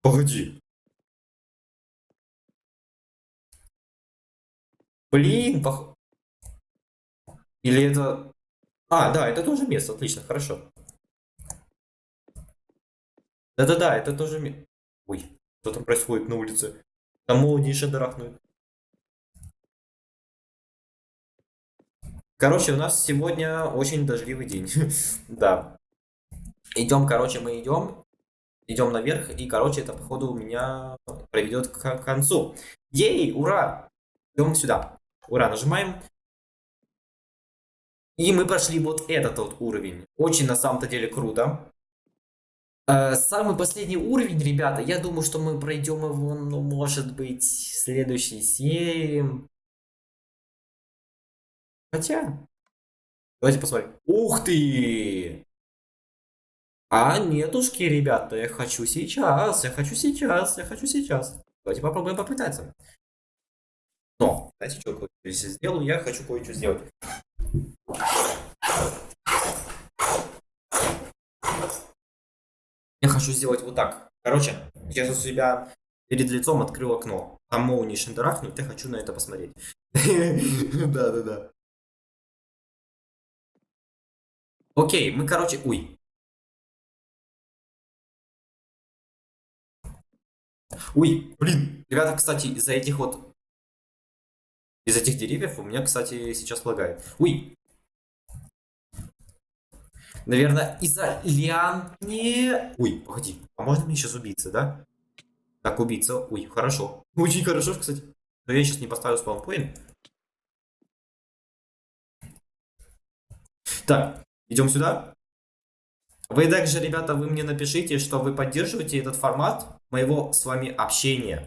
Погоди. Блин, пох... Или это... А, да, это тоже место, отлично, хорошо. Да-да-да, это тоже место. Ой, что там происходит на улице? Там молнии шандарахнут. Короче, у нас сегодня очень дождливый день. (laughs) да. Идем, короче, мы идем. Идем наверх, и, короче, это, походу, у меня приведет к концу. Ей, ура! Идем сюда. Ура, нажимаем. И мы прошли вот этот вот уровень. Очень на самом-то деле круто. Э, самый последний уровень, ребята, я думаю, что мы пройдем его, ну, может быть, в следующей серии. Хотя... Давайте посмотрим. Ух ты! А нетушки, ребята, я хочу сейчас, я хочу сейчас, я хочу сейчас. Давайте попробуем попытаться. Но, знаете, что я сделаю? Я хочу кое-что сделать. Я хочу сделать вот так. Короче, сейчас у себя перед лицом открыл окно. Там молнии шандарахнут, я хочу на это посмотреть. (laughs) Да-да-да. Окей, мы, короче... Ой. Ой, блин. Ребята, кстати, из-за этих вот... Из этих деревьев у меня, кстати, сейчас лагает. Ой. Наверное, из-за лиан... Не... Ой, погоди. А можно мне сейчас убиться, да? Так, убийца. Ой, хорошо. (laughs) Очень хорошо, кстати. Но я сейчас не поставлю спаунпоинт. Так, идем сюда. Вы также, ребята, вы мне напишите, что вы поддерживаете этот формат моего с вами общения.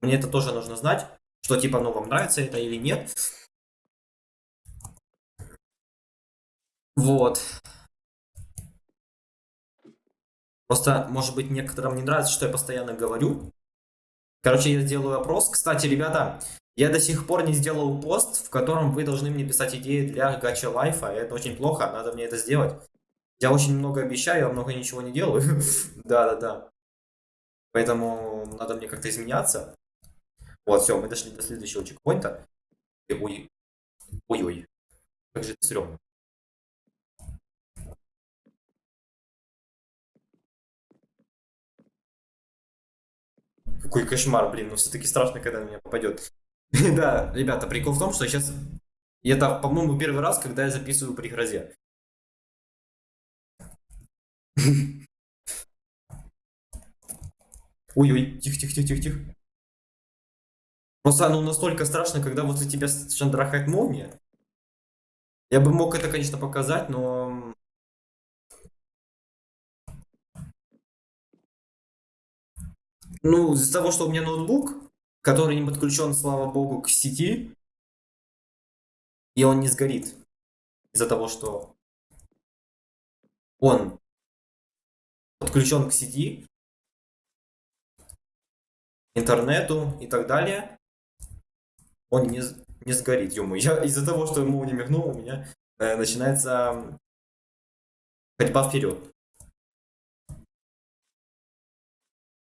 Мне это тоже нужно знать, что типа, ну, вам нравится это или нет. Вот. Просто, может быть, некоторым не нравится, что я постоянно говорю. Короче, я сделаю опрос. Кстати, ребята, я до сих пор не сделал пост, в котором вы должны мне писать идеи для гача лайфа. Это очень плохо, надо мне это сделать. Я очень много обещаю, а много ничего не делаю. (laughs) Да-да-да. Поэтому надо мне как-то изменяться. Вот, все, мы дошли до следующего чекпоинта. Ой, ой-ой. Как же это стрёмно. Какой кошмар, блин, ну все-таки страшно, когда на меня попадет. (laughs) Да, ребята, прикол в том, что сейчас... Это, по-моему, первый раз, когда я записываю при грозе. (laughs) Ой-ой, тихо-тихо-тихо-тихо-тихо. Просто оно настолько страшно, когда за тебя шандрахает молния. Я бы мог это, конечно, показать, но... Ну, из-за того, что у меня ноутбук, который не подключен, слава богу, к сети, и он не сгорит. Из-за того, что он подключен к сети, интернету и так далее, он не, не сгорит. Ё я из-за того, что ему не мигнул, у меня э, начинается ходьба вперед.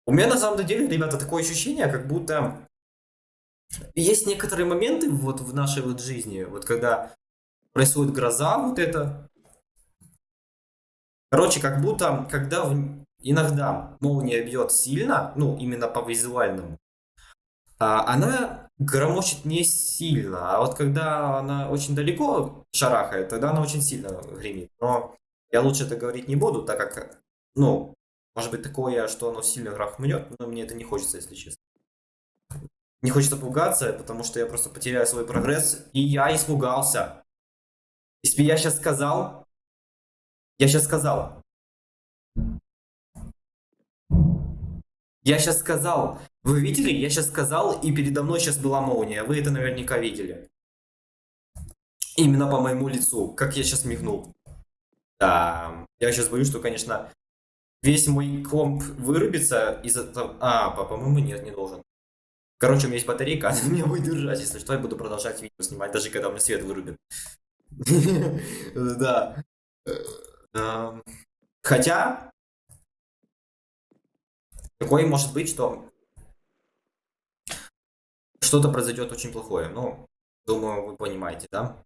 У меня на самом деле, ребята, такое ощущение, как будто есть некоторые моменты вот в нашей вот жизни, вот когда происходит гроза вот это. Короче, как будто, когда в... иногда молния бьет сильно, ну, именно по визуальному, а, она громочет не сильно, а вот когда она очень далеко шарахает, тогда она очень сильно гремит. Но я лучше это говорить не буду, так как, ну, может быть такое, что оно сильно грохнет, но мне это не хочется, если честно. Не хочется пугаться, потому что я просто потеряю свой прогресс. И я испугался. Если я сейчас сказал... Я сейчас сказал. Я сейчас сказал. Вы видели? Я сейчас сказал, и передо мной сейчас была молния. Вы это наверняка видели. Именно по моему лицу. Как я сейчас мигнул. Да. Я сейчас боюсь, что, конечно, весь мой комп вырубится из-за того... А, по-моему, нет, не должен. Короче, у меня есть батарейка, (laughs) она меня будет держать. Если что, я буду продолжать видео снимать, даже когда у меня свет вырубит. Да. Эм, хотя, такое может быть, что что-то произойдет очень плохое. Ну, думаю, вы понимаете, да?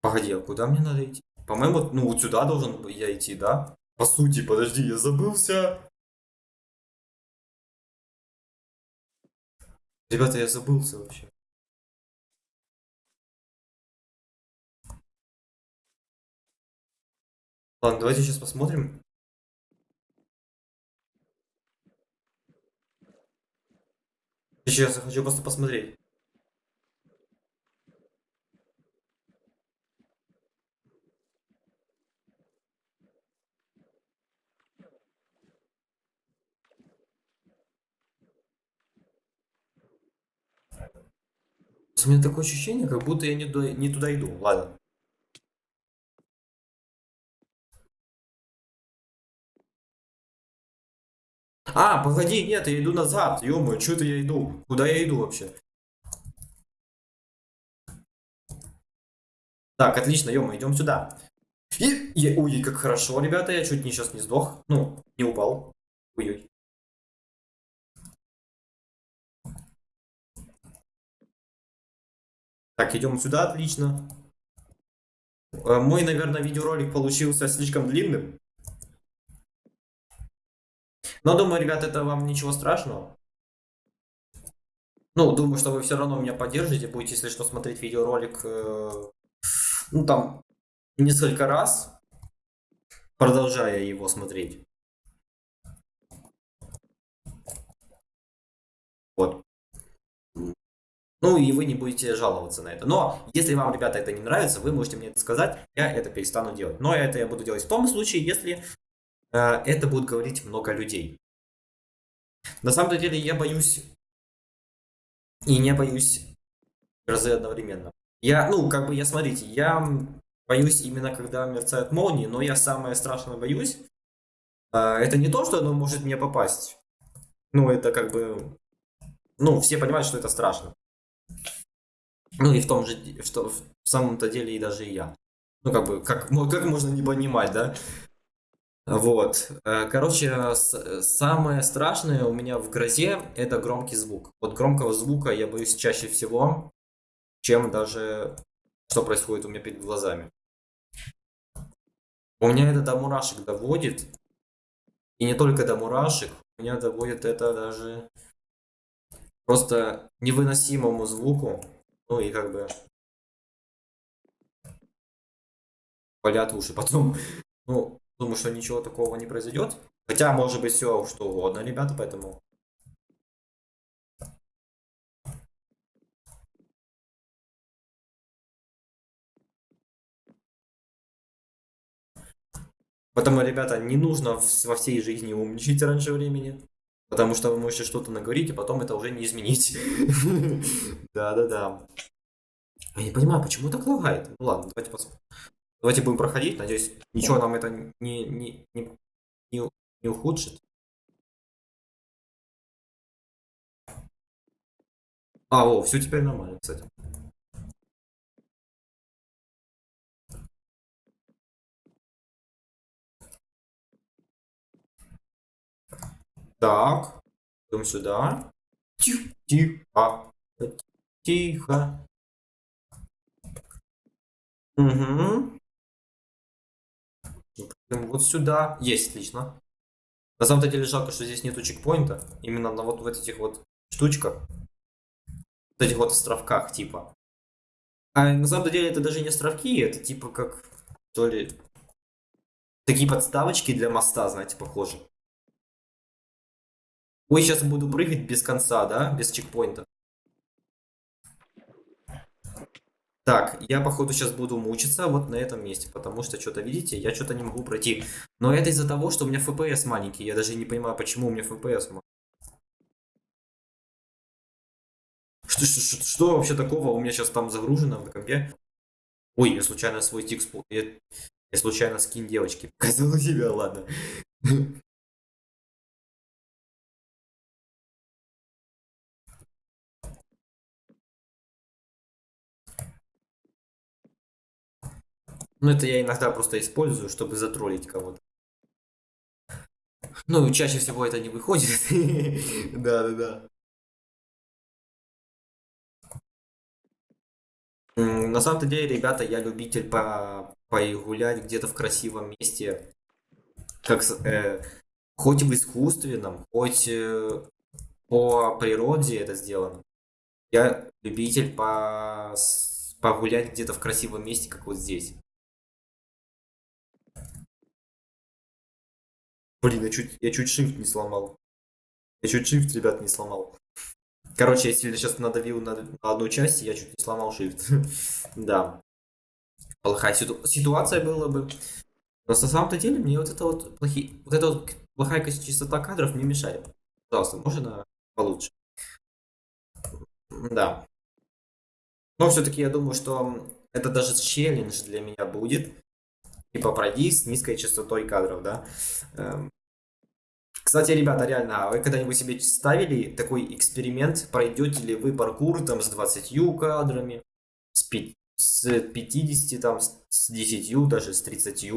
Погоди, а куда мне надо идти? По-моему, ну вот сюда должен я идти, да? По сути, подожди, я забылся. Ребята, я забылся вообще. Ладно, давайте сейчас посмотрим. Сейчас я хочу просто посмотреть. У меня такое ощущение, как будто я не, до... не туда иду. Ладно. А, погоди, нет, я иду назад. ё что это я иду? Куда я иду вообще? Так, отлично, ё идем сюда. И, я, ой, как хорошо, ребята, я чуть не сейчас не сдох. Ну, не упал. Ой-ой. Так, идем сюда, отлично. Э, мой, наверное, видеоролик получился слишком длинным. Но думаю, ребят, это вам ничего страшного. Ну, думаю, что вы все равно меня поддержите, будете, если что, смотреть видеоролик, э, ну, там, несколько раз, продолжая его смотреть. Вот. Ну и вы не будете жаловаться на это. Но если вам, ребята, это не нравится, вы можете мне это сказать, я это перестану делать. Но это я буду делать в том случае, если э, это будет говорить много людей. На самом деле я боюсь и не боюсь грозы одновременно. Я, ну, как бы, я, смотрите, я боюсь именно, когда мерцают молнии, но я самое страшное боюсь. Э, это не то, что оно может мне попасть. Ну, это как бы... Ну, все понимают, что это страшно. Ну и в том же, что в самом-то деле и даже и я. Ну как бы, как, как можно не понимать, да? Вот. Э, короче, самое страшное у меня в грозе это громкий звук. Вот громкого звука я боюсь чаще всего, чем даже что происходит у меня перед глазами. У меня это до мурашек доводит. И не только до мурашек, у меня доводит это даже просто невыносимому звуку. Ну и как бы болят уши. Потом, (laughs) ну, думаю, что ничего такого не произойдет. Хотя, может быть, все что угодно, ребята, поэтому... Потому, ребята, не нужно во всей жизни умничать раньше времени. Потому что вы можете что-то наговорить, и потом это уже не изменить. (laughs) Да-да-да. Я не понимаю, почему так лагает? Ну ладно, давайте посмотрим. Давайте будем проходить. Надеюсь, ничего нам это не, не, не, не, не ухудшит. А, о, все теперь нормально, кстати. Так, идем сюда. Тихо, тихо, тихо. Угу. Вот сюда. Есть, отлично. На самом деле жалко, что здесь нету чекпоинта. Именно на вот в этих вот штучках. В этих вот островках, типа. А на самом деле это даже не островки, это типа как, то ли, такие подставочки для моста, знаете, похожи. Ой, сейчас буду прыгать без конца, да? Без чекпоинта. Так, я походу сейчас буду мучиться вот на этом месте, потому что что-то, видите, я что-то не могу пройти. Но это из-за того, что у меня FPS маленький, я даже не понимаю, почему у меня FPS маленький. Что, что, что, что вообще такого у меня сейчас там загружено в компе? Ой, я случайно свой текст... Я, я случайно скин девочки (laughs) показал себя, ладно. Ну, это я иногда просто использую, чтобы затроллить кого-то. Ну, чаще всего это не выходит. (laughs) Да-да-да. На самом-то деле, ребята, я любитель по погулять где-то в красивом месте. Как, э, хоть в искусственном, хоть э, по природе это сделано. Я любитель по погулять где-то в красивом месте, как вот здесь. Блин, я чуть, я чуть shift не сломал. Я чуть shift, ребят, не сломал. Короче, если я сейчас надавил на, на одну часть, я чуть не сломал shift. (laughs) да. Плохая ситу ситуация была бы. Но на самом-то деле мне вот это вот плохие, вот эта вот плохая частота кадров не мешает. Пожалуйста, можно получше. Да. Но все-таки я думаю, что это даже челлендж для меня будет типа пройди с низкой частотой кадров, да. Эм. Кстати, ребята, реально, а вы когда-нибудь себе ставили такой эксперимент, пройдете ли вы паркур там с 20 кадрами, с, 5, с 50, там, с 10, даже с 30?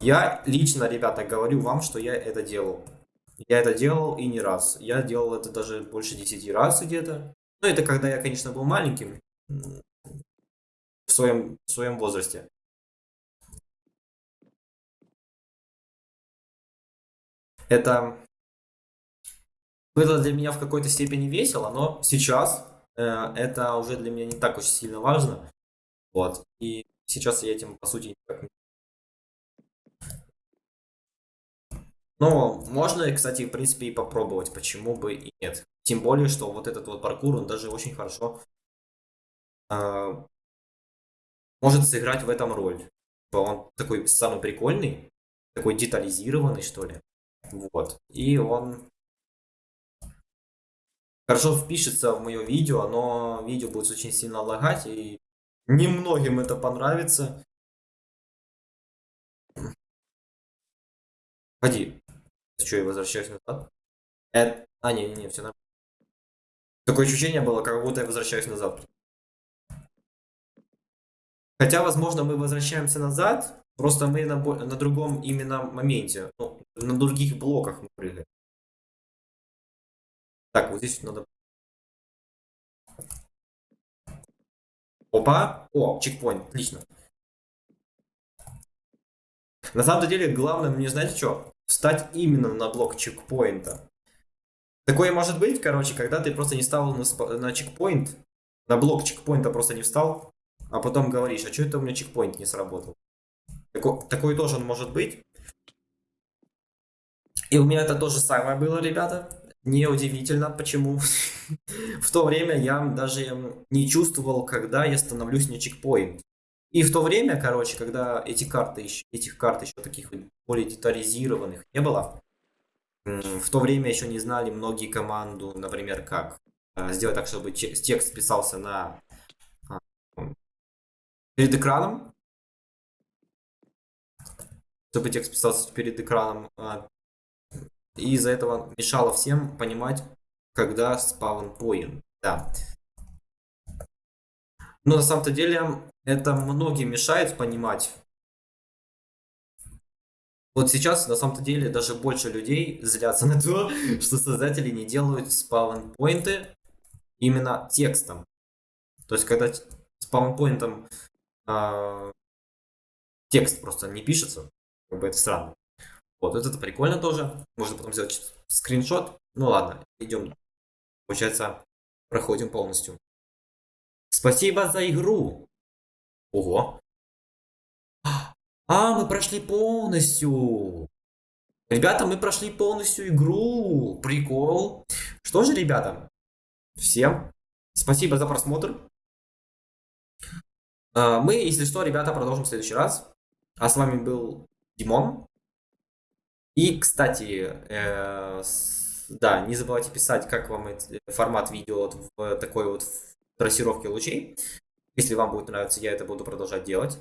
Я лично, ребята, говорю вам, что я это делал. Я это делал и не раз. Я делал это даже больше 10 раз где-то. Ну, это когда я, конечно, был маленьким. в своем, в своем возрасте. Это было для меня в какой-то степени весело, но сейчас э, это уже для меня не так уж сильно важно. Вот. И сейчас я этим, по сути, никак. Но можно, кстати, в принципе, и попробовать, почему бы и нет. Тем более, что вот этот вот паркур, он даже очень хорошо э, может сыграть в этом роль. Он такой самый прикольный, такой детализированный, что ли. Вот. И он хорошо впишется в мое видео, но видео будет очень сильно лагать, и немногим это понравится. Ходи. Что, я возвращаюсь назад? Это... А, не-не-не, все нормально. Такое ощущение было, как будто я возвращаюсь назад. Хотя, возможно, мы возвращаемся назад, просто мы на, на другом именно моменте. Ну, на других блоках мы прыгаем. Так, вот здесь надо... Опа! О, чекпоинт, отлично. На самом деле, главное мне, знаете что? Встать именно на блок чекпоинта. Такое может быть, короче, когда ты просто не стал на, на чекпоинт, на блок чекпоинта просто не встал, а потом говоришь, а что это у меня чекпоинт не сработал? Тако, такое тоже может быть. И у меня это тоже самое было, ребята. Неудивительно, почему. (laughs) в то время я даже не чувствовал, когда я становлюсь на чекпоинт. И в то время, короче, когда эти карты, еще, этих карт еще таких более детализированных не было, в то время еще не знали многие команду, например, как э, сделать так, чтобы текст писался на а, перед экраном, чтобы текст писался перед экраном, а, и из-за этого мешало всем понимать, когда спавн поин. Да. Но на самом-то деле это многим мешает понимать. Вот сейчас на самом-то деле даже больше людей злятся (laughs) на то, что создатели не делают спаун-поинты именно текстом. То есть когда спаун-поинтом э, текст просто не пишется, как бы это странно. Вот, это прикольно тоже. Можно потом сделать скриншот. Ну ладно, идем. Получается, проходим полностью. Спасибо за игру. Ого. А, мы прошли полностью. Ребята, мы прошли полностью игру. Прикол. Что же, ребята, всем спасибо за просмотр. А, мы, если что, ребята, продолжим в следующий раз. А с вами был Димон. И, кстати, э, да, не забывайте писать, как вам этот формат видео вот в такой вот трассировке лучей. Если вам будет нравиться, я это буду продолжать делать.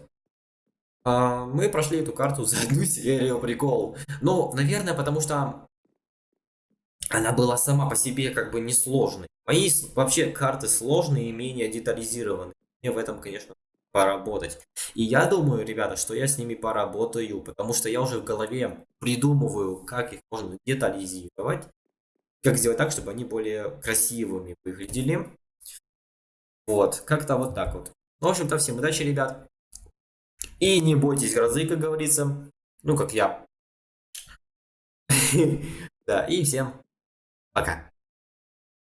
А, мы прошли эту карту за одну (laughs) серию, прикол. Ну, наверное, потому что она была сама по себе как бы несложной. Мои вообще карты сложные и менее детализированные. Мне в этом, конечно, поработать. И я думаю, ребята, что я с ними поработаю, потому что я уже в голове придумываю, как их можно детализировать, как сделать так, чтобы они более красивыми выглядели. Вот, как-то вот так вот. В общем-то, всем удачи, ребят. И не бойтесь грозы, как говорится. Ну, как я. (laughs) Да, и всем пока.